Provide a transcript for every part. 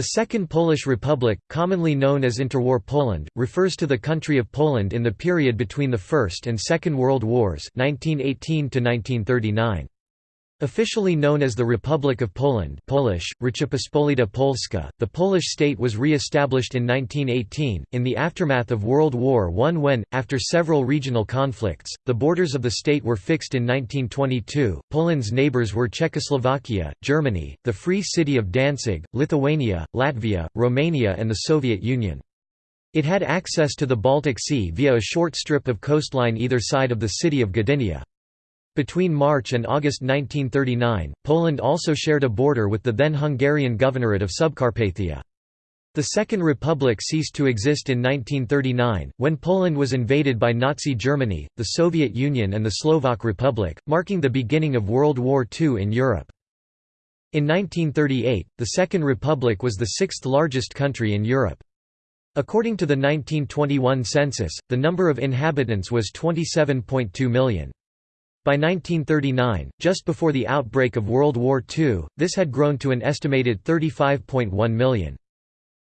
The Second Polish Republic, commonly known as Interwar Poland, refers to the country of Poland in the period between the First and Second World Wars 1918 -1939. Officially known as the Republic of Poland Polish, Rzeczpospolita Polska, the Polish state was re-established in 1918, in the aftermath of World War I when, after several regional conflicts, the borders of the state were fixed in 1922. Poland's neighbors were Czechoslovakia, Germany, the Free City of Danzig, Lithuania, Latvia, Romania and the Soviet Union. It had access to the Baltic Sea via a short strip of coastline either side of the city of Gdynia. Between March and August 1939, Poland also shared a border with the then Hungarian Governorate of Subcarpathia. The Second Republic ceased to exist in 1939, when Poland was invaded by Nazi Germany, the Soviet Union and the Slovak Republic, marking the beginning of World War II in Europe. In 1938, the Second Republic was the sixth largest country in Europe. According to the 1921 census, the number of inhabitants was 27.2 million. By 1939, just before the outbreak of World War II, this had grown to an estimated 35.1 million.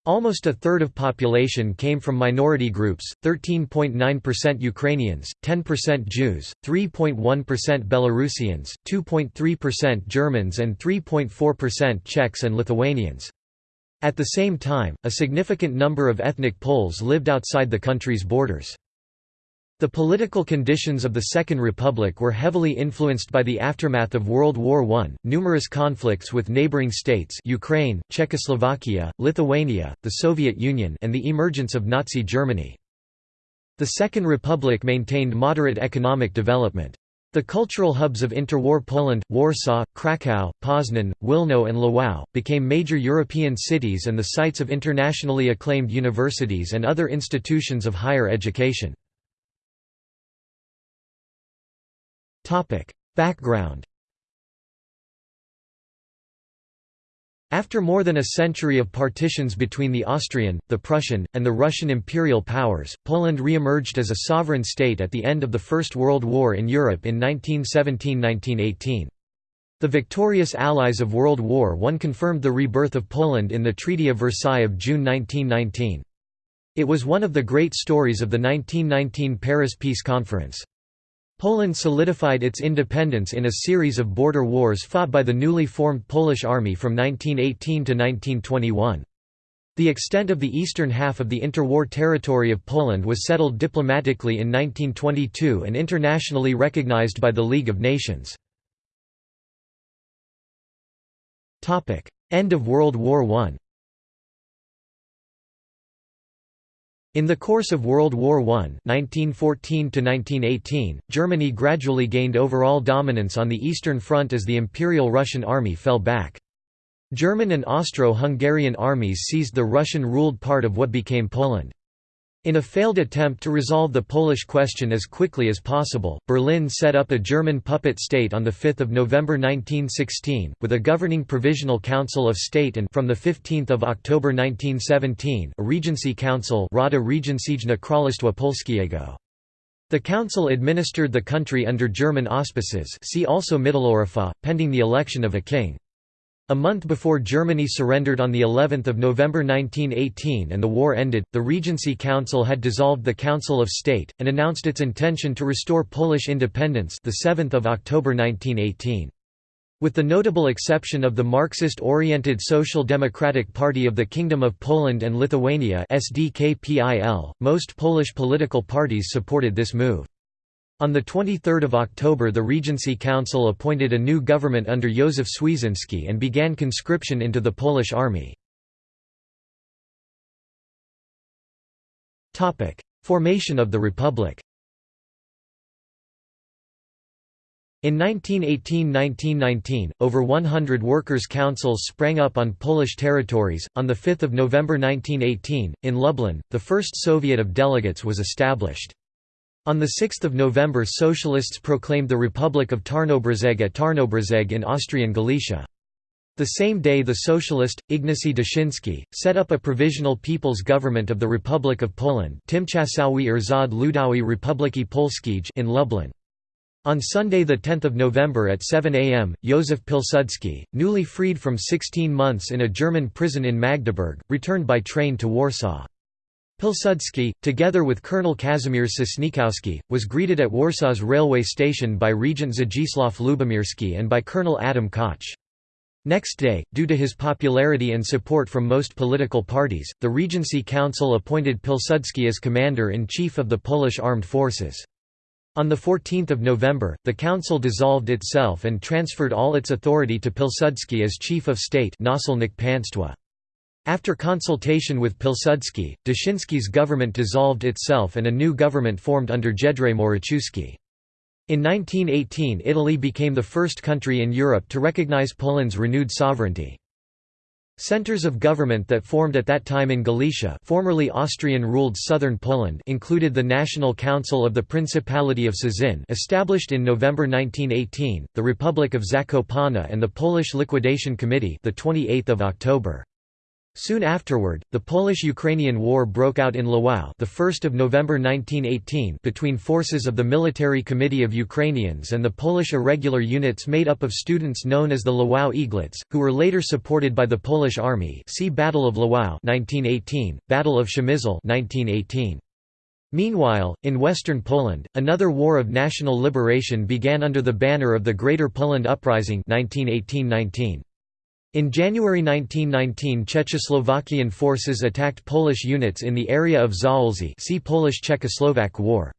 Almost a third of population came from minority groups, 13.9% Ukrainians, 10% Jews, 3.1% Belarusians, 2.3% Germans and 3.4% Czechs and Lithuanians. At the same time, a significant number of ethnic Poles lived outside the country's borders. The political conditions of the Second Republic were heavily influenced by the aftermath of World War I, numerous conflicts with neighboring states Ukraine, Czechoslovakia, Lithuania, the Soviet Union and the emergence of Nazi Germany. The Second Republic maintained moderate economic development. The cultural hubs of interwar Poland, Warsaw, Kraków, Poznan, Wilno and Lwów, became major European cities and the sites of internationally acclaimed universities and other institutions of higher education. Background After more than a century of partitions between the Austrian, the Prussian, and the Russian imperial powers, Poland re-emerged as a sovereign state at the end of the First World War in Europe in 1917–1918. The victorious allies of World War I confirmed the rebirth of Poland in the Treaty of Versailles of June 1919. It was one of the great stories of the 1919 Paris Peace Conference. Poland solidified its independence in a series of border wars fought by the newly formed Polish army from 1918 to 1921. The extent of the eastern half of the interwar territory of Poland was settled diplomatically in 1922 and internationally recognized by the League of Nations. End of World War I In the course of World War I 1914 Germany gradually gained overall dominance on the Eastern Front as the Imperial Russian Army fell back. German and Austro-Hungarian armies seized the Russian-ruled part of what became Poland. In a failed attempt to resolve the Polish question as quickly as possible, Berlin set up a German puppet state on 5 November 1916, with a governing Provisional Council of State and from 15 October 1917 a Regency Council Polskiego. The council administered the country under German auspices see also pending the election of a king. A month before Germany surrendered on the 11th of November 1918 and the war ended, the Regency Council had dissolved the Council of State and announced its intention to restore Polish independence the 7th of October 1918. With the notable exception of the Marxist-oriented Social Democratic Party of the Kingdom of Poland and Lithuania SDKPIL, most Polish political parties supported this move. On 23 October the Regency Council appointed a new government under Józef Świeżyński and began conscription into the Polish army. Formation of the Republic In 1918–1919, over 100 workers' councils sprang up on Polish territories. On 5 November 1918, in Lublin, the first Soviet of delegates was established. On 6 November socialists proclaimed the Republic of Tarnobrzeg at Tarnobrzeg in Austrian Galicia. The same day the socialist, Ignacy Daszyński, set up a provisional people's government of the Republic of Poland Tymczasowy Rząd Ludowy Republiki Polskiej in Lublin. On Sunday 10 November at 7 am, Józef Pilsudski, newly freed from 16 months in a German prison in Magdeburg, returned by train to Warsaw. Pilsudski, together with Colonel Kazimierz Sosnkowski, was greeted at Warsaw's railway station by Regent Zdzisław Lubomirski and by Colonel Adam Koch. Next day, due to his popularity and support from most political parties, the Regency Council appointed Pilsudski as commander-in-chief of the Polish armed forces. On 14 November, the council dissolved itself and transferred all its authority to Pilsudski as chief of state After consultation with Pilsudski, Daszyński's government dissolved itself and a new government formed under Jedrzej Moraczewski. In 1918 Italy became the first country in Europe to recognize Poland's renewed sovereignty. Centers of government that formed at that time in Galicia formerly Austrian-ruled southern Poland included the National Council of the Principality of Cieszyn established in November 1918, the Republic of Zakopane and the Polish Liquidation Committee the 28th of October. Soon afterward, the Polish-Ukrainian War broke out in Lwów the 1st of November 1918 between forces of the Military Committee of Ukrainians and the Polish irregular units made up of students known as the Lwów Eaglets, who were later supported by the Polish Army see Battle of Lwów 1918, Battle of Przemysl 1918. Meanwhile, in western Poland, another war of national liberation began under the banner of the Greater Poland Uprising 1918–19. In January 1919 Czechoslovakian forces attacked Polish units in the area of Zaolzie see Polish-Czechoslovak War.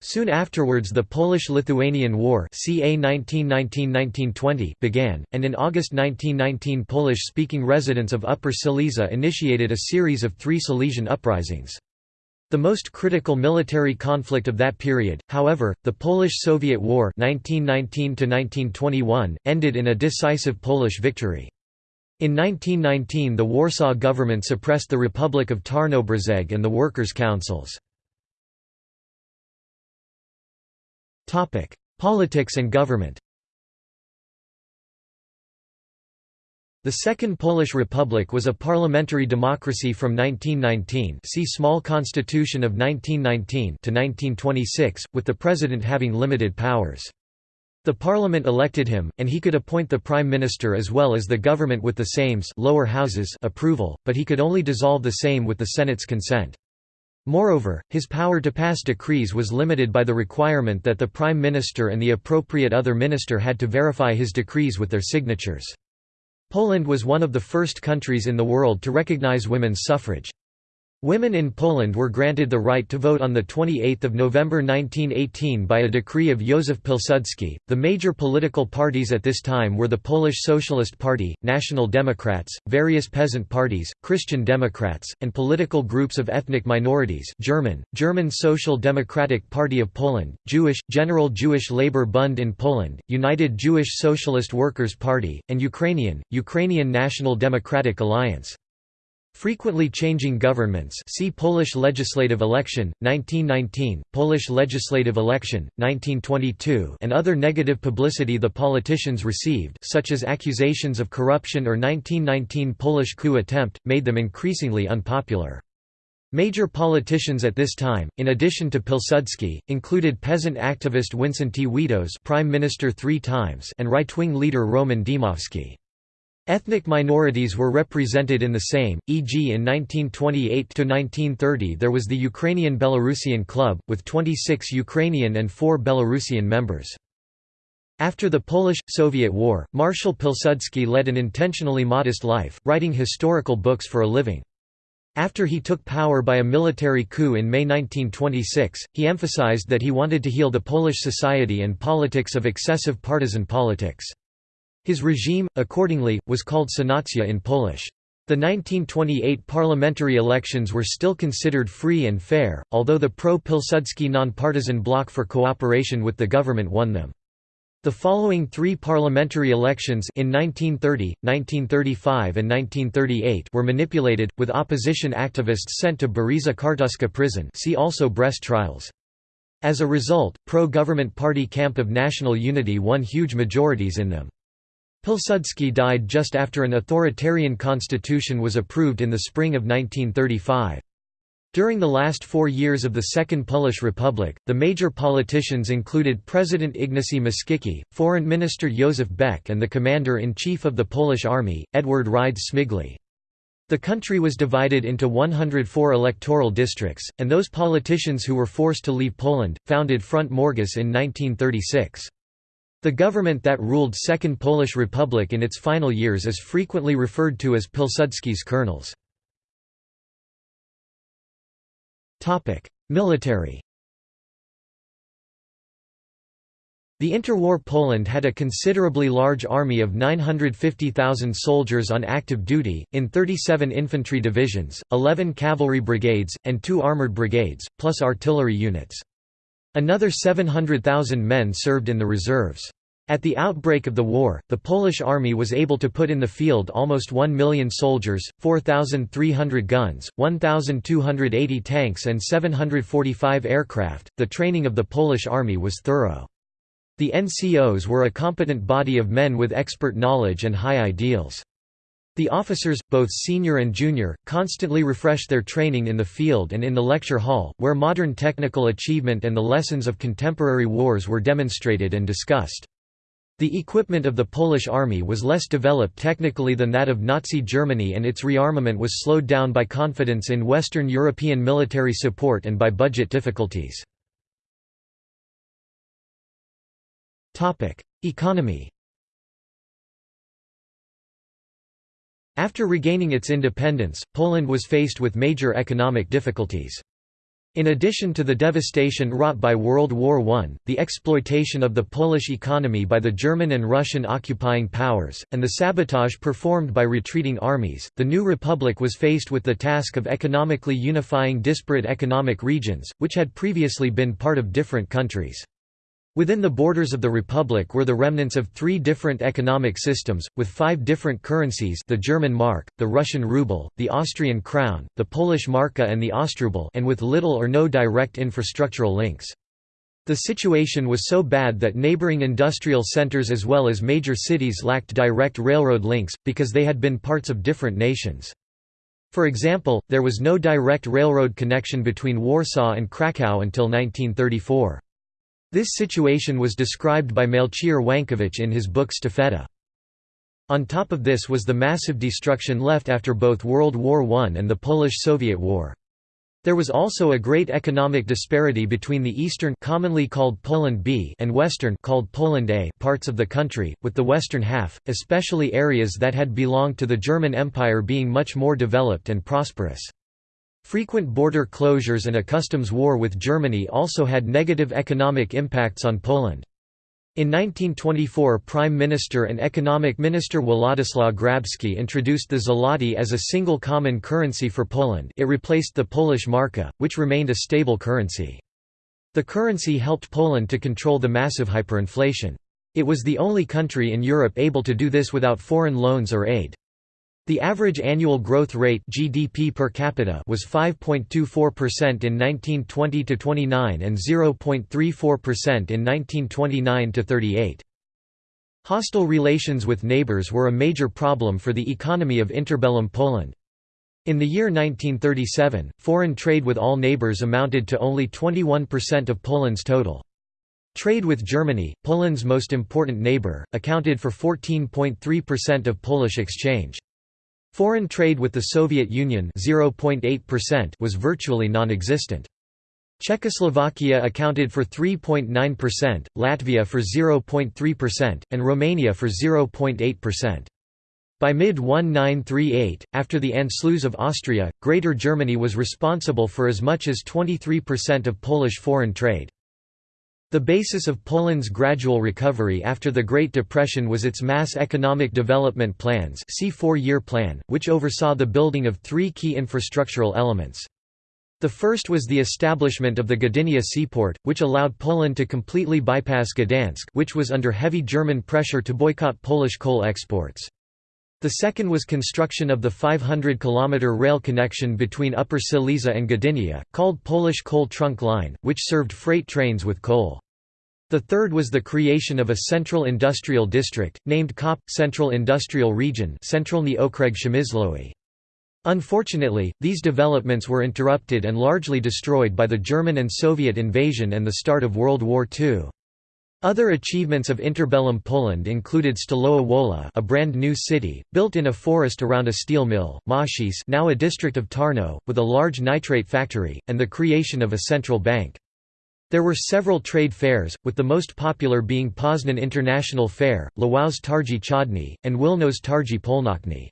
Soon afterwards the Polish-Lithuanian War CA 1919–1920 began, and in August 1919 Polish-speaking residents of Upper Silesia initiated a series of three Silesian uprisings. The most critical military conflict of that period, however, the Polish–Soviet War 1919 ended in a decisive Polish victory. In 1919 the Warsaw government suppressed the Republic of Tarnobrzeg and the workers' councils. Politics and government The Second Polish Republic was a parliamentary democracy from 1919 see Small Constitution of 1919 to 1926, with the president having limited powers. The parliament elected him, and he could appoint the prime minister as well as the government with the Sejm's lower houses approval, but he could only dissolve the Sejm with the Senate's consent. Moreover, his power to pass decrees was limited by the requirement that the prime minister and the appropriate other minister had to verify his decrees with their signatures. Poland was one of the first countries in the world to recognize women's suffrage. Women in Poland were granted the right to vote on 28 November 1918 by a decree of Józef Pilsudski. The major political parties at this time were the Polish Socialist Party, National Democrats, various peasant parties, Christian Democrats, and political groups of ethnic minorities German, German Social Democratic Party of Poland, Jewish, General Jewish Labour Bund in Poland, United Jewish Socialist Workers' Party, and Ukrainian, Ukrainian National Democratic Alliance. Frequently changing governments see Polish legislative election, 1919, Polish legislative election, 1922 and other negative publicity the politicians received such as accusations of corruption or 1919 Polish coup attempt, made them increasingly unpopular. Major politicians at this time, in addition to Pilsudski, included peasant activist Wincenty Witos prime minister three times and right-wing leader Roman Dmowski. Ethnic minorities were represented in the same, e.g. in 1928–1930 there was the Ukrainian Belarusian Club, with 26 Ukrainian and 4 Belarusian members. After the Polish–Soviet War, Marshal Pilsudski led an intentionally modest life, writing historical books for a living. After he took power by a military coup in May 1926, he emphasized that he wanted to heal the Polish society and politics of excessive partisan politics. His regime, accordingly, was called Sanacja in Polish. The 1928 parliamentary elections were still considered free and fair, although the pro-Pilsudski non-partisan bloc for cooperation with the government won them. The following three parliamentary elections in 1930, 1935 and 1938 were manipulated, with opposition activists sent to Bereza Kartuska prison see also Brest trials. As a result, pro-government party Camp of National Unity won huge majorities in them. Pilsudski died just after an authoritarian constitution was approved in the spring of 1935. During the last four years of the Second Polish Republic, the major politicians included President Ignacy Mościcki, Foreign Minister Józef Beck and the Commander-in-Chief of the Polish Army, Edward Rydz-Śmigły. The country was divided into 104 electoral districts, and those politicians who were forced to leave Poland, founded Front Morges in 1936. The government that ruled Second Polish Republic in its final years is frequently referred to as Pilsudski's colonels. Military The interwar Poland had a considerably large army of 950,000 soldiers on active duty, in 37 infantry divisions, 11 cavalry brigades, and two armoured brigades, plus artillery units. Another 700,000 men served in the reserves. At the outbreak of the war, the Polish army was able to put in the field almost 1 million soldiers, 4,300 guns, 1,280 tanks, and 745 aircraft. The training of the Polish army was thorough. The NCOs were a competent body of men with expert knowledge and high ideals. The officers, both senior and junior, constantly refreshed their training in the field and in the lecture hall, where modern technical achievement and the lessons of contemporary wars were demonstrated and discussed. The equipment of the Polish army was less developed technically than that of Nazi Germany and its rearmament was slowed down by confidence in Western European military support and by budget difficulties. Economy After regaining its independence, Poland was faced with major economic difficulties. In addition to the devastation wrought by World War I, the exploitation of the Polish economy by the German and Russian occupying powers, and the sabotage performed by retreating armies, the new republic was faced with the task of economically unifying disparate economic regions, which had previously been part of different countries. Within the borders of the republic were the remnants of three different economic systems, with five different currencies the German mark, the Russian ruble, the Austrian crown, the Polish marka and the Ostruble and with little or no direct infrastructural links. The situation was so bad that neighboring industrial centers as well as major cities lacked direct railroad links, because they had been parts of different nations. For example, there was no direct railroad connection between Warsaw and Kraków until 1934. This situation was described by Melchior Wańkowicz in his book Sztafeta. On top of this was the massive destruction left after both World War I and the Polish-Soviet War. There was also a great economic disparity between the eastern commonly called Poland B and western called Poland A parts of the country, with the western half, especially areas that had belonged to the German Empire being much more developed and prosperous. Frequent border closures and a customs war with Germany also had negative economic impacts on Poland. In 1924 Prime Minister and Economic Minister Władysław Grabski introduced the zloty as a single common currency for Poland it replaced the Polish marka, which remained a stable currency. The currency helped Poland to control the massive hyperinflation. It was the only country in Europe able to do this without foreign loans or aid. The average annual growth rate GDP per capita was 5.24% in 1920–29 and 0.34% in 1929–38. Hostile relations with neighbors were a major problem for the economy of interbellum Poland. In the year 1937, foreign trade with all neighbors amounted to only 21% of Poland's total. Trade with Germany, Poland's most important neighbor, accounted for 14.3% of Polish exchange. Foreign trade with the Soviet Union was virtually non-existent. Czechoslovakia accounted for 3.9%, Latvia for 0.3%, and Romania for 0.8%. By mid-1938, after the Anschluss of Austria, Greater Germany was responsible for as much as 23% of Polish foreign trade. The basis of Poland's gradual recovery after the Great Depression was its mass economic development plans see four-year plan, which oversaw the building of three key infrastructural elements. The first was the establishment of the Gdynia seaport, which allowed Poland to completely bypass Gdansk which was under heavy German pressure to boycott Polish coal exports. The second was construction of the 500-kilometre rail connection between Upper Silesia and Gdynia, called Polish Coal Trunk Line, which served freight trains with coal. The third was the creation of a central industrial district, named COP, Central Industrial Region. Unfortunately, these developments were interrupted and largely destroyed by the German and Soviet invasion and the start of World War II. Other achievements of interbellum Poland included Stalowa Wola a brand new city, built in a forest around a steel mill, Machis now a district of Tarnow, with a large nitrate factory, and the creation of a central bank. There were several trade fairs, with the most popular being Poznan International Fair, Lwow's Targi Chodny, and Wilno's Targi Polnocny.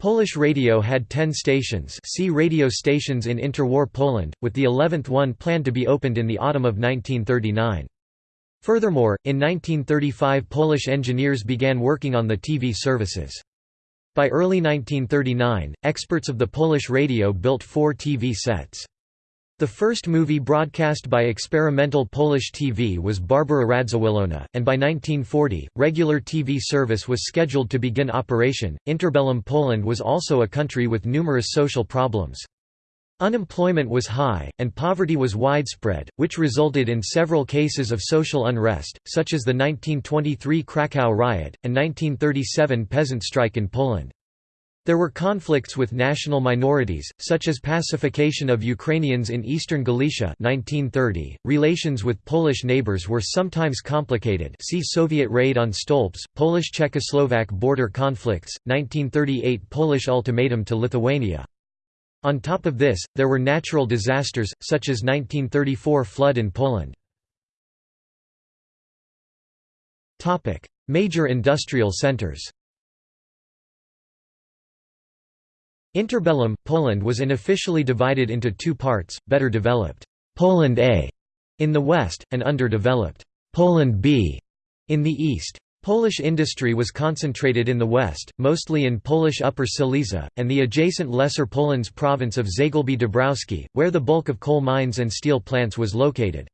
Polish radio had 10 stations see radio stations in interwar Poland, with the 11th one planned to be opened in the autumn of 1939. Furthermore, in 1935 Polish engineers began working on the TV services. By early 1939, experts of the Polish radio built four TV sets. The first movie broadcast by experimental Polish TV was Barbara Radziwiłłówna, and by 1940, regular TV service was scheduled to begin operation. Interbellum Poland was also a country with numerous social problems. Unemployment was high, and poverty was widespread, which resulted in several cases of social unrest, such as the 1923 Krakow riot, and 1937 peasant strike in Poland. There were conflicts with national minorities, such as pacification of Ukrainians in eastern Galicia 1930. .Relations with Polish neighbors were sometimes complicated see Soviet raid on Stolps, Polish-Czechoslovak border conflicts, 1938 Polish ultimatum to Lithuania. On top of this, there were natural disasters, such as 1934 flood in Poland. Major industrial centers Interbellum, Poland was unofficially divided into two parts, better developed Poland A in the west, and underdeveloped Poland B in the east. Polish industry was concentrated in the west, mostly in Polish Upper Silesia, and the adjacent Lesser Polands province of Zagłębie Dąbrowskie, where the bulk of coal mines and steel plants was located.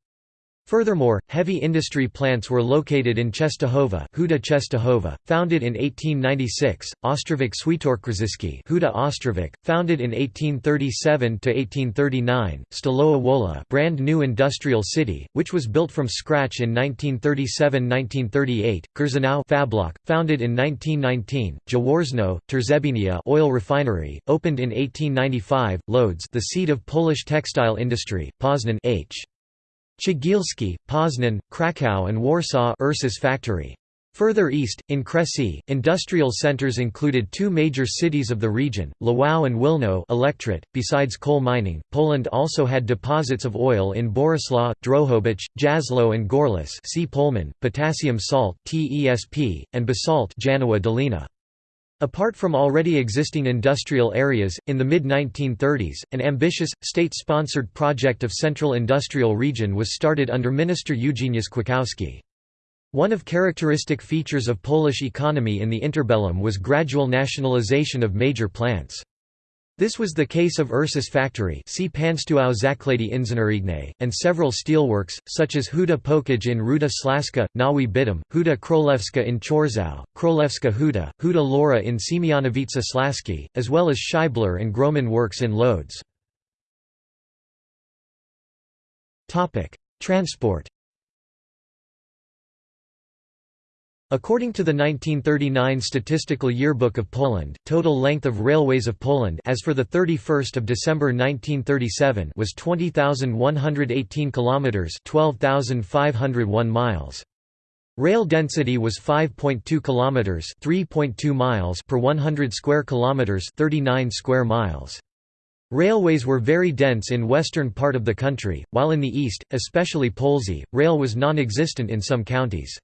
Furthermore, heavy industry plants were located in Czestochowa Huta Czestochowa, founded in 1896, Ostrowiec Świętokrzyski Huta Ostrowiec, founded in 1837–1839, Stalowa Wola brand new industrial city, which was built from scratch in 1937–1938, Chrzanów Fablok, founded in 1919, Jaworzno, Trzebinia oil refinery, opened in 1895, Lodz the seat of Polish textile industry, Poznan H. Cegielski, Poznan, Kraków and Warsaw Ursus factory. Further east, in Kresy, industrial centers included two major cities of the region, Lwow and Wilno. .Besides coal mining, Poland also had deposits of oil in Boryslaw, Drohobycz, Jasło and Gorlice see Polmin, potassium salt TESP, and basalt Janowa Dolina. Apart from already existing industrial areas, in the mid-1930s, an ambitious, state-sponsored project of Central Industrial Region was started under Minister Eugeniusz Kwiatkowski. One of characteristic features of Polish economy in the interbellum was gradual nationalization of major plants. This was the case of Ursus factory see and several steelworks, such as Huta Pokój in Ruda Śląska, Nowy Bytom, Huta Królewska in Chorzów, Królewska Huta, Huta Laura in Siemianowice Śląskie, as well as Scheibler and Grohman works in Lodz. Transport According to the 1939 Statistical Yearbook of Poland, total length of railways of Poland as for the 31st of December 1937 was 20,118 kilometers, 12,501 miles. Rail density was 5.2 kilometers, 3.2 miles per 100 square kilometers, 39 square miles. Railways were very dense in western part of the country, while in the east, especially Polesie, rail was non-existent in some counties.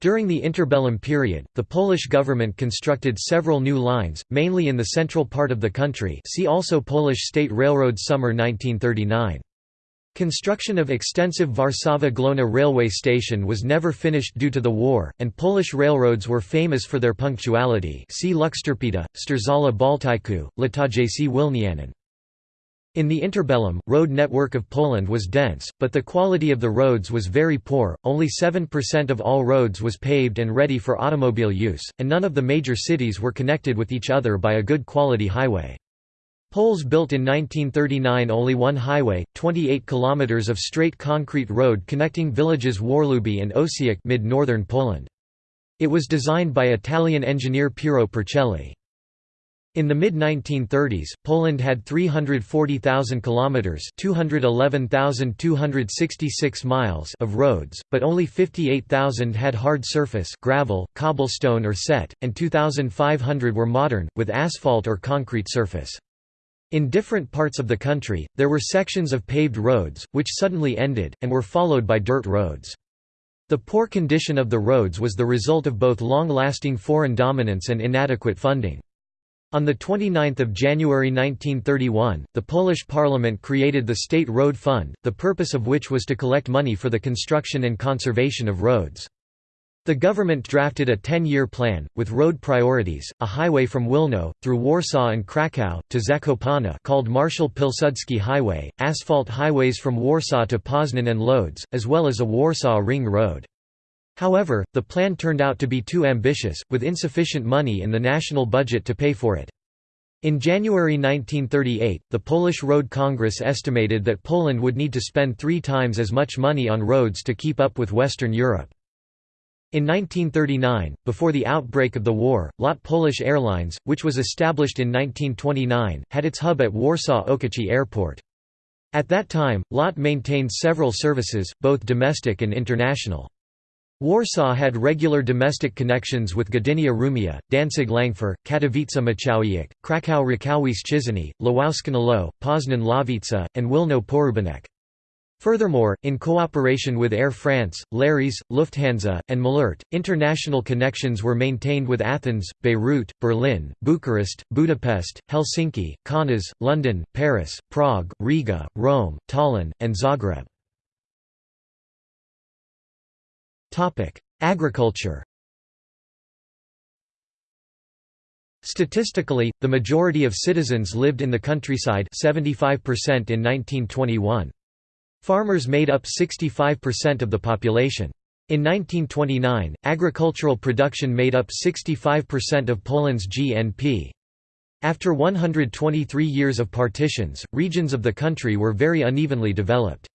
During the interbellum period, the Polish government constructed several new lines, mainly in the central part of the country see also Polish State Railroad Summer 1939. Construction of extensive Warszawa-Główna railway station was never finished due to the war, and Polish railroads were famous for their punctuality see Luxtorpeda, Strzelca Baltyku, Latajc Wilnianin. In the interbellum, road network of Poland was dense, but the quality of the roads was very poor, only 7% of all roads was paved and ready for automobile use, and none of the major cities were connected with each other by a good quality highway. Poles built in 1939 only one highway, 28 kilometers of straight concrete road connecting villages Warluby and Osiek mid-northern Poland. It was designed by Italian engineer Piero Puricelli. In the mid-1930s, Poland had 340,000 kilometers (211,266 miles) of roads, but only 58,000 had hard surface (gravel, cobblestone or set), and 2,500 were modern with asphalt or concrete surface. In different parts of the country, there were sections of paved roads, which suddenly ended, and were followed by dirt roads. The poor condition of the roads was the result of both long-lasting foreign dominance and inadequate funding. On 29 January 1931, the Polish parliament created the State Road Fund, the purpose of which was to collect money for the construction and conservation of roads. The government drafted a 10-year plan, with road priorities, a highway from Wilno, through Warsaw and Kraków, to Zakopane called Marshal Pilsudski Highway, asphalt highways from Warsaw to Poznan and Lodz, as well as a Warsaw Ring Road. However, the plan turned out to be too ambitious, with insufficient money in the national budget to pay for it. In January 1938, the Polish Road Congress estimated that Poland would need to spend three times as much money on roads to keep up with Western Europe. In 1939, before the outbreak of the war, LOT Polish Airlines, which was established in 1929, had its hub at Warsaw-Okęcie Airport. At that time, LOT maintained several services, both domestic and international. Warsaw had regular domestic connections with Gdynia Rumia, Danzig Langfur, Katowice Muchowiec, Kraków Rakowice Czyżew, Lwowsko Poznan Ławica, and Wilno Porubanek. Furthermore, in cooperation with Air France, Lares, Lufthansa, and Malert, international connections were maintained with Athens, Beirut, Berlin, Bucharest, Budapest, Helsinki, Kaunas, London, Paris, Prague, Riga, Rome, Tallinn, and Zagreb. Agriculture Statistically, the majority of citizens lived in the countryside 75% in 1921. Farmers made up 65% of the population. In 1929, agricultural production made up 65% of Poland's GNP. After 123 years of partitions, regions of the country were very unevenly developed.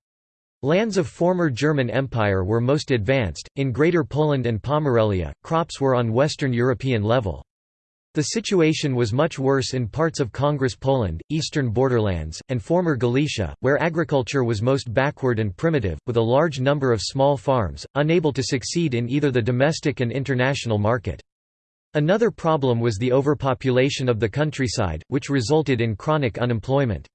Lands of former German Empire were most advanced, in Greater Poland and Pomerelia, crops were on Western European level. The situation was much worse in parts of Congress Poland, eastern borderlands, and former Galicia, where agriculture was most backward and primitive, with a large number of small farms, unable to succeed in either the domestic and international market. Another problem was the overpopulation of the countryside, which resulted in chronic unemployment.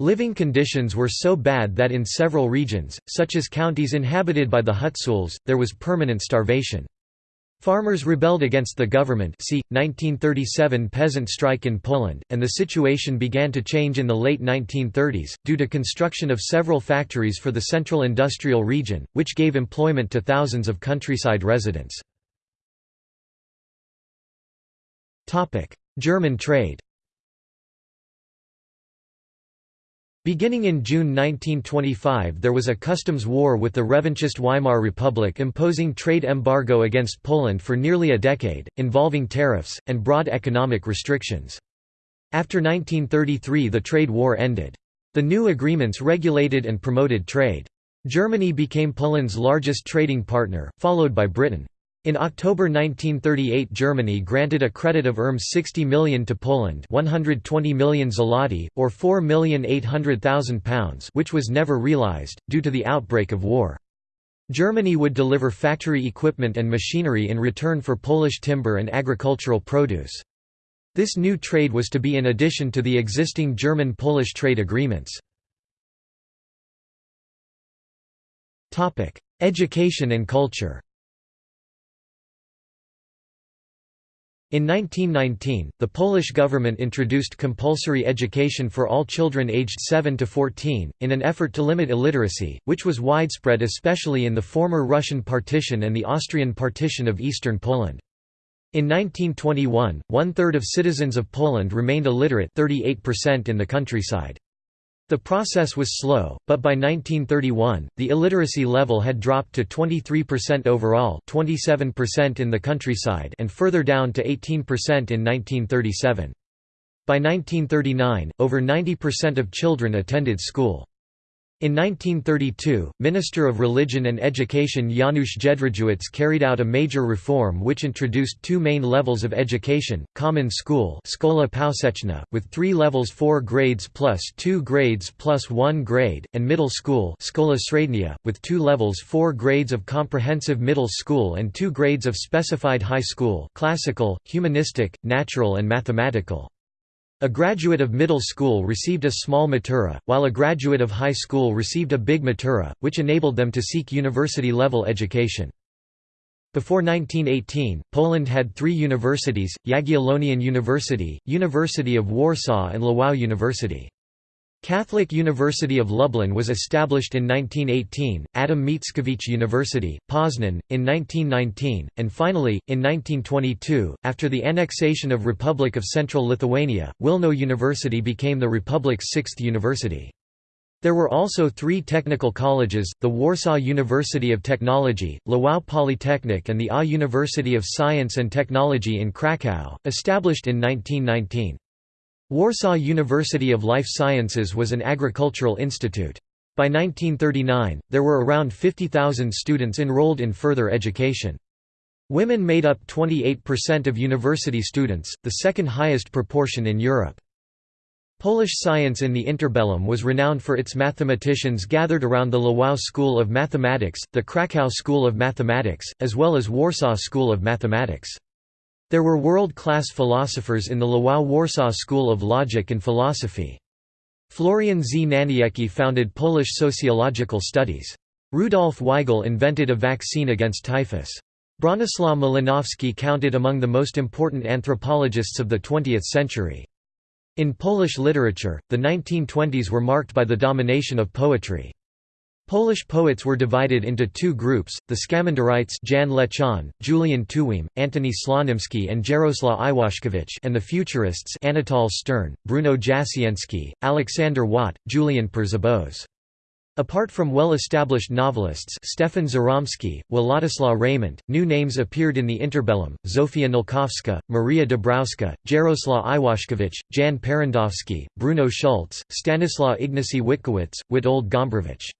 Living conditions were so bad that in several regions, such as counties inhabited by the Hutsuls, there was permanent starvation. Farmers rebelled against the government see, 1937 peasant strike in Poland, and the situation began to change in the late 1930s, due to construction of several factories for the central industrial region, which gave employment to thousands of countryside residents. German trade Beginning in June 1925 there was a customs war with the revanchist Weimar Republic imposing trade embargo against Poland for nearly a decade, involving tariffs, and broad economic restrictions. After 1933 the trade war ended. The new agreements regulated and promoted trade. Germany became Poland's largest trading partner, followed by Britain. In October 1938 Germany granted a credit of ERM 60 million to Poland 120 million zloty, or £4,800,000 which was never realized, due to the outbreak of war. Germany would deliver factory equipment and machinery in return for Polish timber and agricultural produce. This new trade was to be in addition to the existing German-Polish trade agreements. Education and culture In 1919, the Polish government introduced compulsory education for all children aged 7 to 14, in an effort to limit illiteracy, which was widespread especially in the former Russian partition and the Austrian partition of eastern Poland. In 1921, one-third of citizens of Poland remained illiterate 38% in the countryside. The process was slow, but by 1931, the illiteracy level had dropped to 23% overall 27% in the countryside and further down to 18% in 1937. By 1939, over 90% of children attended school. In 1932, Minister of Religion and Education Janusz Jedrzejewicz carried out a major reform which introduced two main levels of education, common school Szkola with three levels four grades plus two grades plus one grade, and middle school Szkola Średnia, with two levels four grades of comprehensive middle school and two grades of specified high school classical, humanistic, natural and mathematical. A graduate of middle school received a small matura, while a graduate of high school received a big matura, which enabled them to seek university-level education. Before 1918, Poland had three universities, Jagiellonian University, University of Warsaw and Lwów University. Catholic University of Lublin was established in 1918, Adam Mickiewicz University, Poznan, in 1919, and finally, in 1922, after the annexation of Republic of Central Lithuania, Wilno University became the Republic's sixth university. There were also three technical colleges, the Warsaw University of Technology, Lwów Polytechnic and the A University of Science and Technology in Kraków, established in 1919. Warsaw University of Life Sciences was an agricultural institute. By 1939, there were around 50,000 students enrolled in further education. Women made up 28% of university students, the second highest proportion in Europe. Polish science in the interbellum was renowned for its mathematicians gathered around the Lwów School of Mathematics, the Krakow School of Mathematics, as well as Warsaw School of Mathematics. There were world-class philosophers in the Lwów Warsaw School of Logic and Philosophy. Florian Znaniecki founded Polish sociological studies. Rudolf Weigl invented a vaccine against typhus. Bronislaw Malinowski counted among the most important anthropologists of the 20th century. In Polish literature, the 1920s were marked by the domination of poetry. Polish poets were divided into two groups, the Skamanderites Jan Lechon, Julian Tuwim, Antoni Slonimski and Jaroslaw Iwaszkiewicz and the Futurists Anatol Stern, Bruno Jasienski, Alexander Wat, Julian Przyboś. Apart from well-established novelists Stefan Żeromski, Władysław Reymont, new names appeared in the interbellum, Zofia Nałkowska, Maria Dabrowska, Jaroslaw Iwaszkiewicz, Jan Parandowski, Bruno Schulz, Stanislaw Ignacy Witkiewicz, Witold Gombrowicz.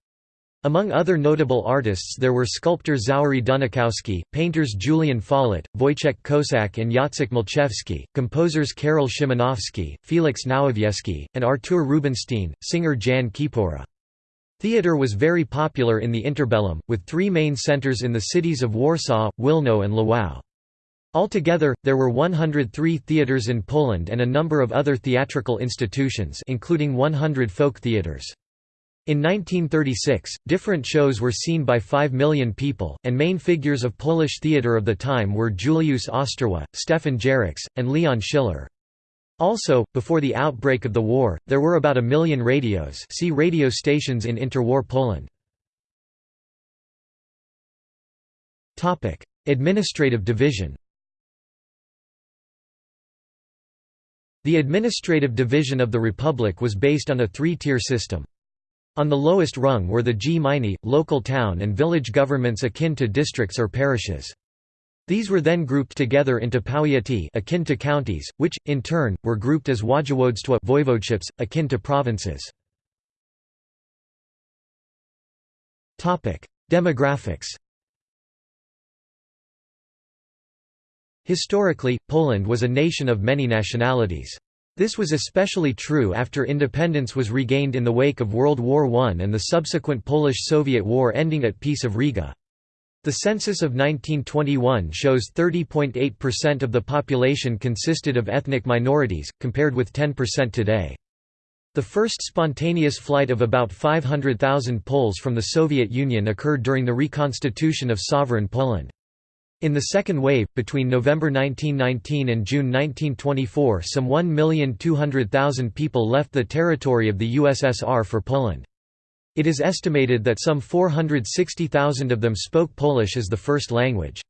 Among other notable artists there were sculptor Xawery Dunikowski, painters Julian Fałat, Wojciech Kosak and Jacek Malczewski, composers Karol Szymanowski, Felix Nowowiejski, and Artur Rubinstein, singer Jan Kiepura. Theatre was very popular in the interbellum, with three main centres in the cities of Warsaw, Wilno and Lwów. Altogether, there were 103 theatres in Poland and a number of other theatrical institutions including 100 folk theatres. In 1936, different shows were seen by 5 million people, and main figures of Polish theatre of the time were Juliusz Osterwa, Stefan Jaracz, and Leon Schiller. Also, before the outbreak of the war, there were about a million radios see radio stations in interwar Poland. Administrative division The administrative division of the Republic was based on a three-tier system. On the lowest rung were the gminy, local town and village governments akin to districts or parishes. These were then grouped together into powiaty akin to counties, which, in turn, were grouped as województwa voivodeships, akin to provinces. Demographics Historically, Poland was a nation of many nationalities. This was especially true after independence was regained in the wake of World War I and the subsequent Polish–Soviet War ending at Peace of Riga. The census of 1921 shows 30.8% of the population consisted of ethnic minorities, compared with 10% today. The first spontaneous flight of about 500,000 Poles from the Soviet Union occurred during the reconstitution of sovereign Poland. In the second wave, between November 1919 and June 1924 some 1,200,000 people left the territory of the USSR for Poland. It is estimated that some 460,000 of them spoke Polish as the first language.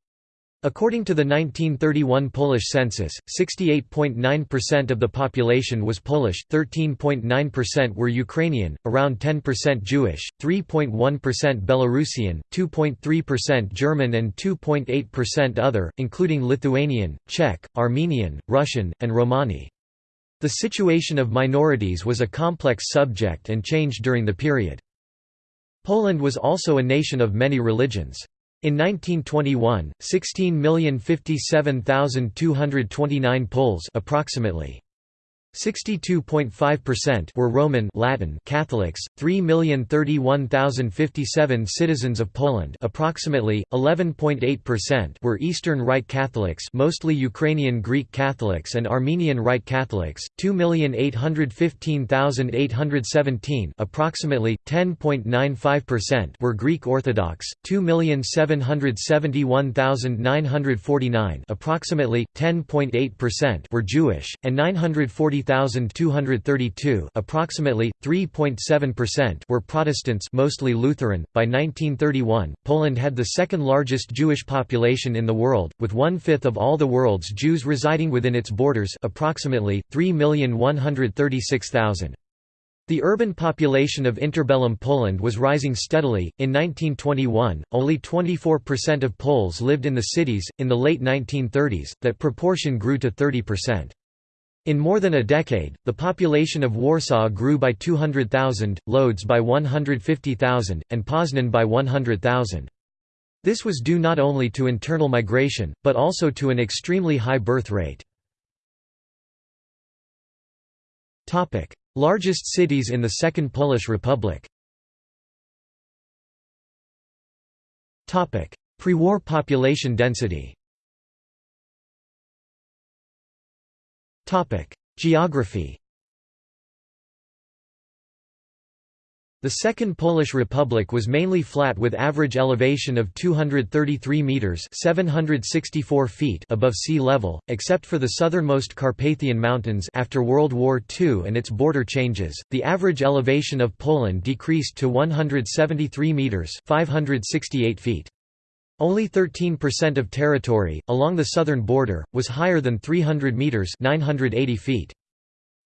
According to the 1931 Polish census, 68.9% of the population was Polish, 13.9% were Ukrainian, around 10% Jewish, 3.1% Belarusian, 2.3% German and 2.8% other, including Lithuanian, Czech, Armenian, Russian, and Romani. The situation of minorities was a complex subject and changed during the period. Poland was also a nation of many religions. In 1921, 16,057,229 Poles approximately 62.5% were Roman Latin Catholics, 3,031,057 citizens of Poland approximately 11.8% were Eastern Rite Catholics, mostly Ukrainian Greek Catholics and Armenian Rite Catholics, 2,815,817 approximately 10.95% were Greek Orthodox, 2,771,949 approximately 10.8% were Jewish and 940 30,232 approximately 3.7% were Protestants mostly Lutheran. By 1931, Poland had the second largest Jewish population in the world, with one-fifth of all the world's Jews residing within its borders approximately, 3,136,000. The urban population of interbellum Poland was rising steadily. In 1921, only 24% of Poles lived in the cities. In the late 1930s, that proportion grew to 30%. In more than a decade, the population of Warsaw grew by 200,000, Lodz by 150,000, and Poznan by 100,000. This was due not only to internal migration, but also to an extremely high birth rate. Largest cities in the Second Polish Republic Pre-war population density Geography The Second Polish Republic was mainly flat with average elevation of 233 meters (764 feet) above sea level, except for the southernmost Carpathian Mountains after World War II and its border changes. The average elevation of Poland decreased to 173 meters (568 feet). Only 13% of territory, along the southern border, was higher than 300 metres 980 feet.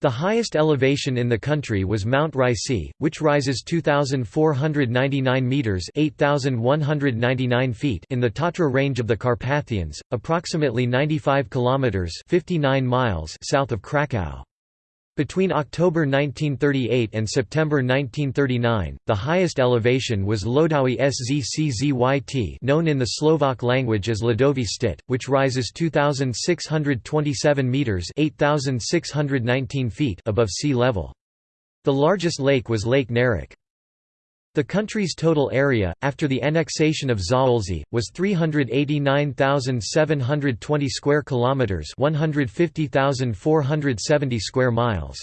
The highest elevation in the country was Mount Rysy, which rises 2499 meters (8199 feet) in the Tatra range of the Carpathians, approximately 95 kilometers (59 miles) south of Kraków. Between October 1938 and September 1939, the highest elevation was Lodowy Szczyt known in the Slovak language as Lodowy Szczyt, which rises 2,627 metres 8,619 feet above sea level. The largest lake was Lake Nerik. The country's total area, after the annexation of Zaolzie, was 389,720 square kilometers, 150,470 square miles.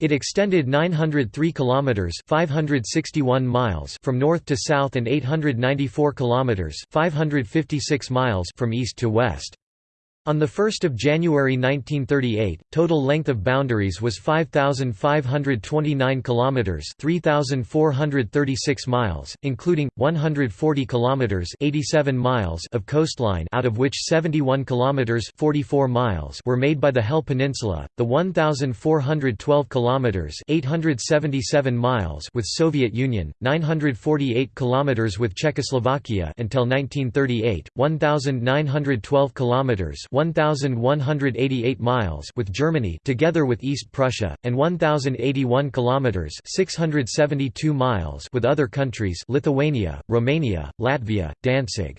It extended 903 kilometers, 561 miles from north to south and 894 kilometers, 556 miles from east to west. On 1 January 1938, total length of boundaries was 5529 kilometers, 3436 miles, including 140 kilometers, 87 miles of coastline, out of which 71 kilometers, 44 miles were made by the Hel Peninsula, the 1412 kilometers, 877 miles with Soviet Union, 948 kilometers with Czechoslovakia until 1938, 1912 kilometers, 1188 miles with Germany together with East Prussia and 1081 kilometers 672 miles with other countries Lithuania, Romania, Latvia, Danzig.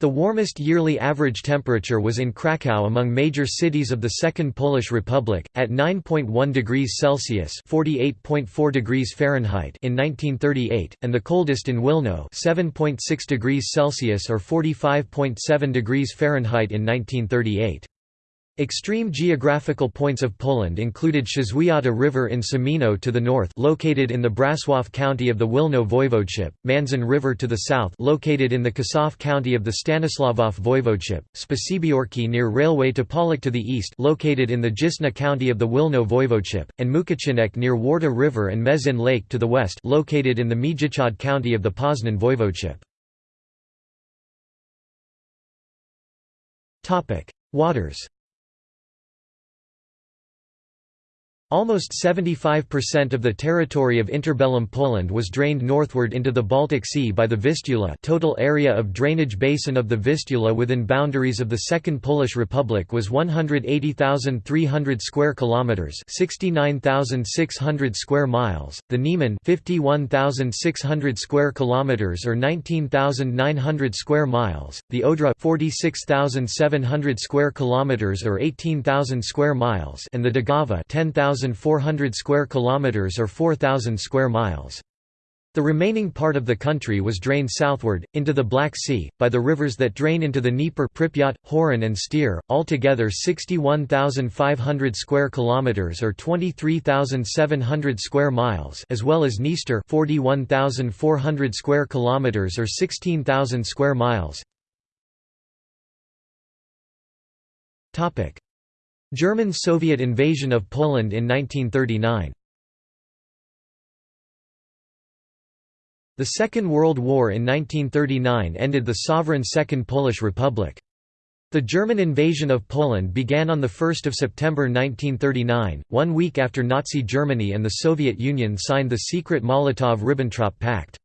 The warmest yearly average temperature was in Kraków among major cities of the Second Polish Republic, at 9.1 degrees Celsius (48.4 degrees Fahrenheit) in 1938, and the coldest in Wilno (7.6 degrees Celsius or 45.7 degrees Fahrenheit) in 1938. Extreme geographical points of Poland included Szazwiata River in Somino to the north located in the Brasław county of the Wilno voivodeship, Manzan River to the south located in the Kosów county of the Stanisławow voivodeship, Spasibiorki near railway to Połock to the east located in the Dzisna county of the Wilno voivodeship, and Mukocinek near Warta River and Meszyn Lake to the west located in the Międzychód county of the Poznan voivodeship. Waters Almost 75% of the territory of interbellum Poland was drained northward into the Baltic Sea by the Vistula total area of drainage basin of the Vistula within boundaries of the Second Polish Republic was 180,300 square kilometers 69,600 square miles, the Niemen 51,600 square kilometers or 19,900 square miles, the Odra 46,700 square kilometers or 18,000 square miles and the Daugava 10,000 1,400 square kilometers or 4,000 square miles. The remaining part of the country was drained southward, into the Black Sea, by the rivers that drain into the Dnieper Pripyat, Horyn and Styr, altogether 61,500 square kilometers or 23,700 square miles as well as Dniester 41,400 square kilometers or 16,000 square miles. German-Soviet invasion of Poland in 1939 The Second World War in 1939 ended the sovereign Second Polish Republic. The German invasion of Poland began on 1 September 1939, one week after Nazi Germany and the Soviet Union signed the secret Molotov–Ribbentrop Pact.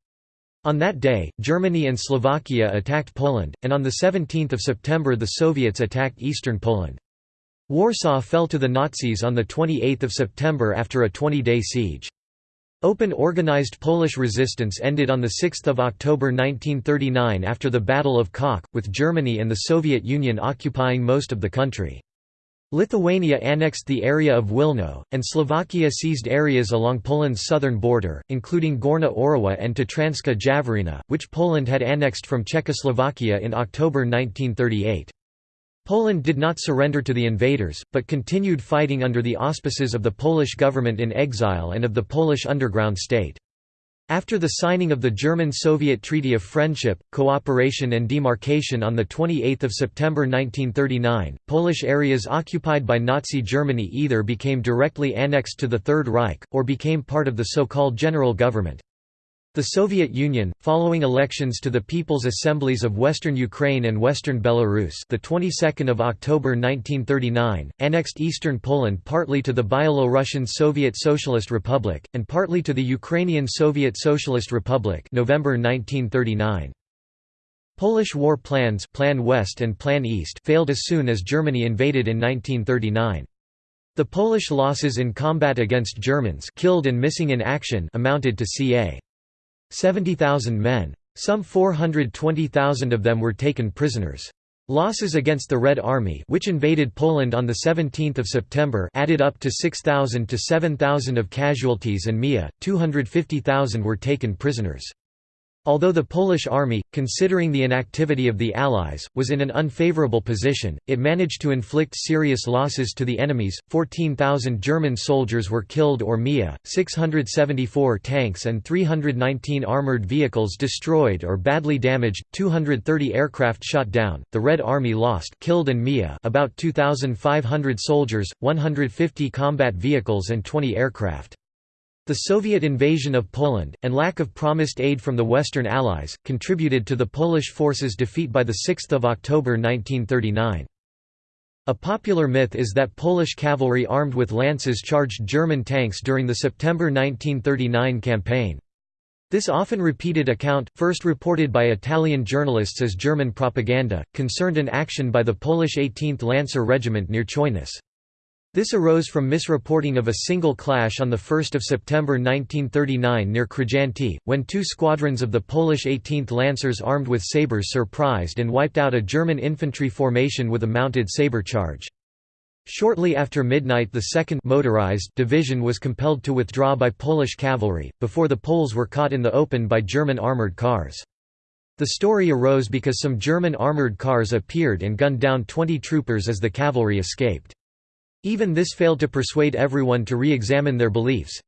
On that day, Germany and Slovakia attacked Poland, and on 17 September the Soviets attacked eastern Poland. Warsaw fell to the Nazis on 28 September after a 20-day siege. Open organized Polish resistance ended on 6 October 1939 after the Battle of Kock, with Germany and the Soviet Union occupying most of the country. Lithuania annexed the area of Wilno, and Slovakia seized areas along Poland's southern border, including Gorna Orawa and Tatranska Jaworina, which Poland had annexed from Czechoslovakia in October 1938. Poland did not surrender to the invaders, but continued fighting under the auspices of the Polish government in exile and of the Polish underground state. After the signing of the German-Soviet Treaty of Friendship, Cooperation and Demarcation on 28 September 1939, Polish areas occupied by Nazi Germany either became directly annexed to the Third Reich, or became part of the so-called General Government. The Soviet Union, following elections to the People's Assemblies of Western Ukraine and Western Belarus, the 22nd of October 1939, annexed eastern Poland partly to the Byelorussian Soviet Socialist Republic and partly to the Ukrainian Soviet Socialist Republic, November 1939. Polish war plans, Plan West and Plan East, failed as soon as Germany invaded in 1939. The Polish losses in combat against Germans, killed and missing in action, amounted to ca. 70,000 men. Some 420,000 of them were taken prisoners. Losses against the Red Army which invaded Poland on 17 September added up to 6,000 to 7,000 of casualties and MIA, 250,000 were taken prisoners. Although the Polish army, considering the inactivity of the Allies, was in an unfavorable position, it managed to inflict serious losses to the enemies. 14,000 German soldiers were killed or MIA, 674 tanks and 319 armored vehicles destroyed or badly damaged, 230 aircraft shot down. The Red Army lost killed and MIA about 2,500 soldiers, 150 combat vehicles and 20 aircraft. The Soviet invasion of Poland, and lack of promised aid from the Western Allies, contributed to the Polish forces' defeat by 6 October 1939. A popular myth is that Polish cavalry armed with lances charged German tanks during the September 1939 campaign. This often repeated account, first reported by Italian journalists as German propaganda, concerned an action by the Polish 18th Lancer Regiment near Chojnice. This arose from misreporting of a single clash on 1 September 1939 near Krzyżanty, when two squadrons of the Polish 18th Lancers armed with sabres surprised and wiped out a German infantry formation with a mounted sabre charge. Shortly after midnight the 2nd motorized division was compelled to withdraw by Polish cavalry, before the Poles were caught in the open by German armoured cars. The story arose because some German armoured cars appeared and gunned down 20 troopers as the cavalry escaped. Even this failed to persuade everyone to re-examine their beliefs.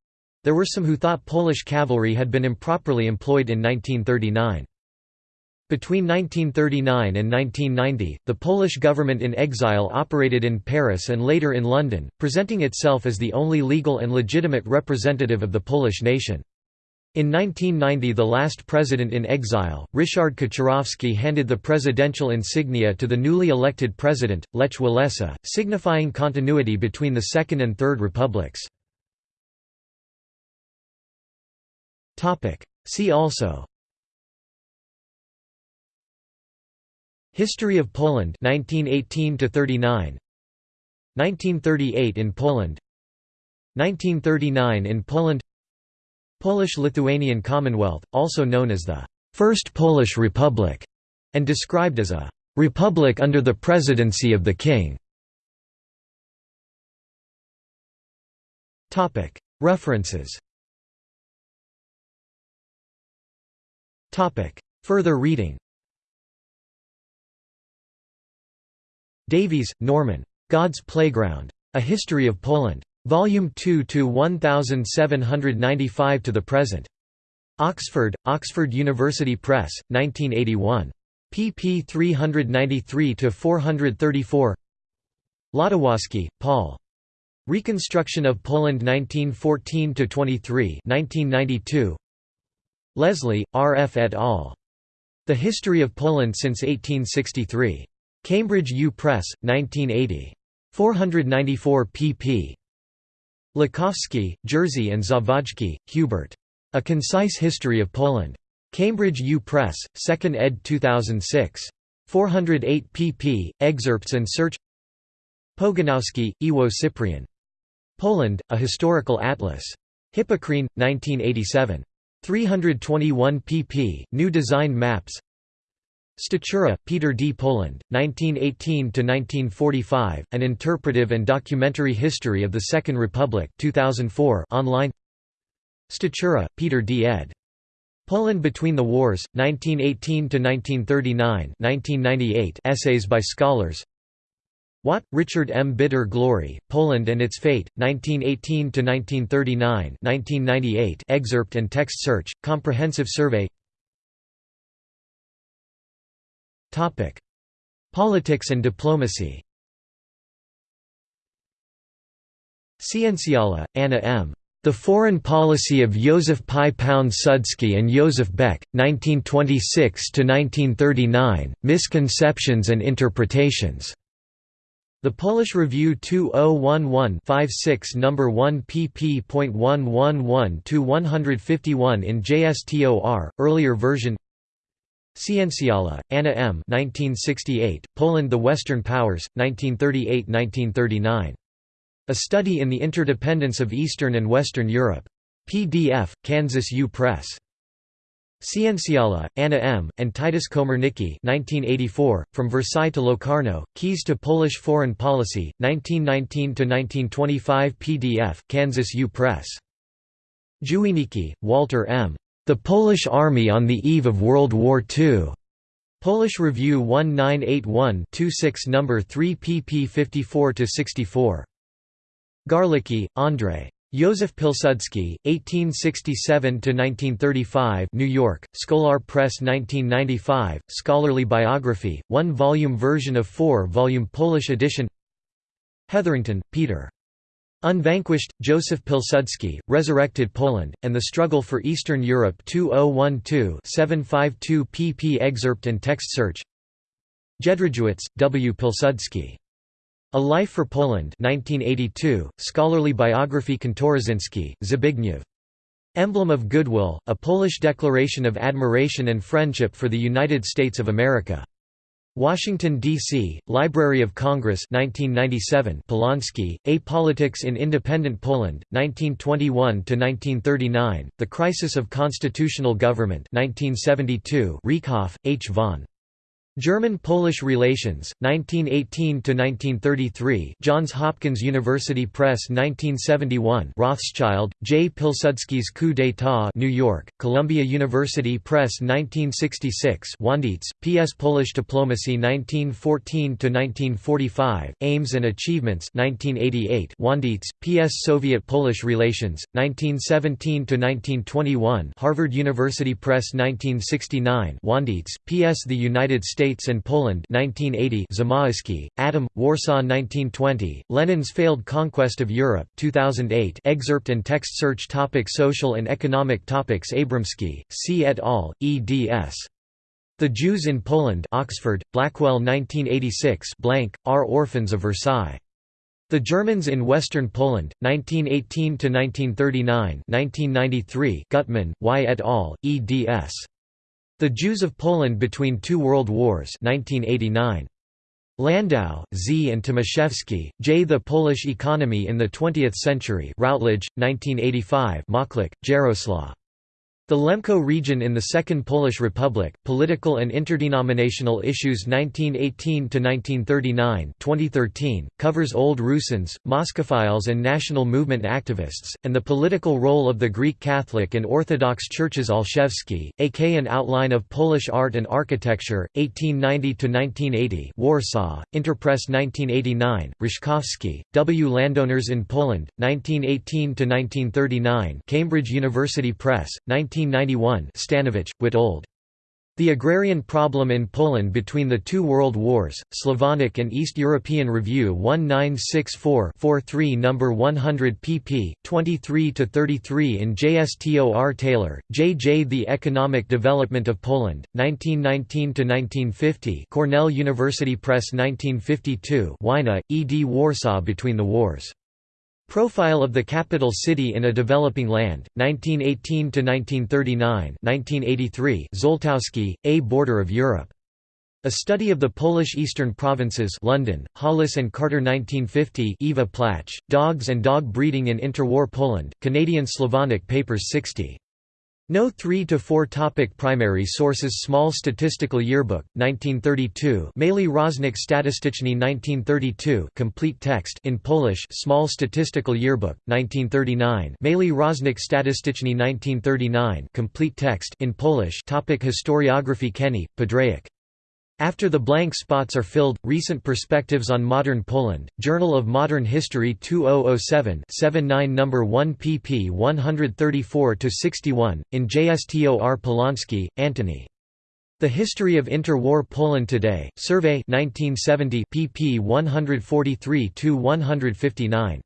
There were some who thought Polish cavalry had been improperly employed in 1939. Between 1939 and 1990, the Polish government in exile operated in Paris and later in London, presenting itself as the only legal and legitimate representative of the Polish nation. In 1990 the last president in exile, Ryszard Kaczorowski handed the presidential insignia to the newly elected president, Lech Walesa, signifying continuity between the Second and Third Republics. See also History of Poland 1918 39 1938 in Poland 1939 in Poland Polish-Lithuanian Commonwealth, also known as the First Polish Republic, and described as a republic under the presidency of the king. References Further reading Davies, Norman. God's Playground. A History of Poland. Volume 2 to 1795 to the present. Oxford, Oxford University Press, 1981. pp 393–434 Latawski, Paul. Reconstruction of Poland 1914–23 1992. Leslie, R. F. et al. The History of Poland since 1863. Cambridge U. Press, 1980. 494 pp. Lukowski, Jerzy and Zawadzki, Hubert. A Concise History of Poland. Cambridge U. Press, 2nd ed. 2006. 408 pp. Excerpts and search Pogonowski, Iwo Cyprian. Poland, A Historical Atlas. Hippocrene, 1987. 321 pp. New Design Maps Stachura, Peter D. Poland, 1918–1945, An Interpretive and Documentary History of the Second Republic 2004 online Stachura, Peter D. ed. Poland Between the Wars, 1918–1939 Essays by Scholars Watt, Richard M. Bitter Glory, Poland and Its Fate, 1918–1939 excerpt and text search, comprehensive survey Politics and diplomacy Cienciala, Anna M. The Foreign Policy of Józef Piłsudski and Józef Beck, 1926–1939, Misconceptions and Interpretations. The Polish Review 2011-56 No. 1 pp.111–151 in JSTOR, earlier version Cienciala, Anna M. 1968, Poland The Western Powers, 1938–1939. A Study in the Interdependence of Eastern and Western Europe. PDF, Kansas U. Press. Cienciala, Anna M., and Titus Komarnicki 1984, From Versailles to Locarno, Keys to Polish Foreign Policy, 1919–1925 PDF, Kansas U. Press. Drzewieniecki, Walter M. The Polish Army on the Eve of World War II. Polish Review 1981-26 No. 3 pp 54–64. Garlicki, Andrzej. Józef Pilsudski, 1867–1935 New York, Scholar Press 1995, scholarly biography, one-volume version of four-volume Polish edition Hetherington, Peter. Unvanquished, Joseph Pilsudski, Resurrected Poland, and the Struggle for Eastern Europe 2012-752 pp excerpt and text search Jedrzejewicz, W. Pilsudski. A Life for Poland 1982, scholarly biography Kantorosinski, Zbigniew. Emblem of Goodwill, a Polish declaration of admiration and friendship for the United States of America. Washington, D.C., Library of Congress 1997 Polonsky, A Politics in Independent Poland, 1921–1939, The Crisis of Constitutional Government 1972 Riekhoff, H. von. German-Polish Relations, 1918–1933 Johns Hopkins University Press 1971 Rothschild, J. Pilsudski's Coup d'état New York, Columbia University Press 1966 Wandycz, P.S. Polish Diplomacy 1914–1945, Aims and Achievements 1988 Wandycz, P.S. Soviet-Polish Relations, 1917–1921 Harvard University Press 1969 Wandycz, P.S. The United States States and Poland 1980 Zamoyski, Adam, Warsaw 1920, Lenin's Failed Conquest of Europe 2008 excerpt and text search topic Social and economic topics Abramsky, C. et al., eds. The Jews in Poland Oxford, Blackwell 1986 blank, are Orphans of Versailles. The Germans in Western Poland, 1918–1939 1993 Gutmann, Y et al., eds. The Jews of Poland Between Two World Wars 1989. Landau, Z. and Tomaszewski, J. The Polish Economy in the Twentieth Century Routledge, 1985 Moklak, Jaroslaw. The Lemko region in the Second Polish Republic, Political and Interdenominational Issues 1918–1939 2013, covers Old Rusins, Moscophiles and national movement activists, and the political role of the Greek Catholic and Orthodox churches Olszewski, AK An Outline of Polish Art and Architecture, 1890–1980 Warsaw, Interpress 1989, Roszkowski, W. Landowners in Poland, 1918–1939 Cambridge University Press, 19 1991 Staniewicz, Witold. The Agrarian Problem in Poland Between the Two World Wars, Slavonic and East European Review 1964-43 No. 100 pp. 23–33 in JSTOR Taylor, J. J. The Economic Development of Poland, 1919–1950 Cornell University Press 1952 Wynot, E. D. Warsaw Between the Wars. Profile of the capital city in a developing land, 1918 to 1939, 1983 Zoltowski, A Border of Europe. A Study of the Polish Eastern Provinces London, Hollis and Carter 1950 Eva Plach, Dogs and Dog Breeding in Interwar Poland, Canadian Slavonic Papers 60. No 3 to 4 topic Primary sources Small Statistical Yearbook 1932 Mały Rocznik Statystyczny 1932 complete text in Polish Small Statistical Yearbook 1939 Mały Rocznik Statystyczny 1939 complete text in Polish. Topic Historiography Kenney Padraic after the blank spots are filled, Recent Perspectives on Modern Poland, Journal of Modern History 2007 79 No. 1 pp 134–61, in JSTOR Polonsky, Antony. The History of Interwar Poland Today, Survey 1970 pp 143–159.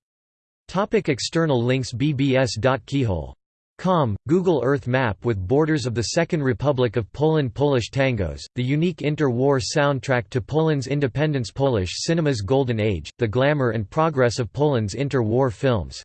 Topic external links bbs.keyhole Com, Google Earth map with borders of the Second Republic of Poland Polish tangos, the unique inter-war soundtrack to Poland's independence Polish cinema's golden age, the glamour and progress of Poland's inter-war films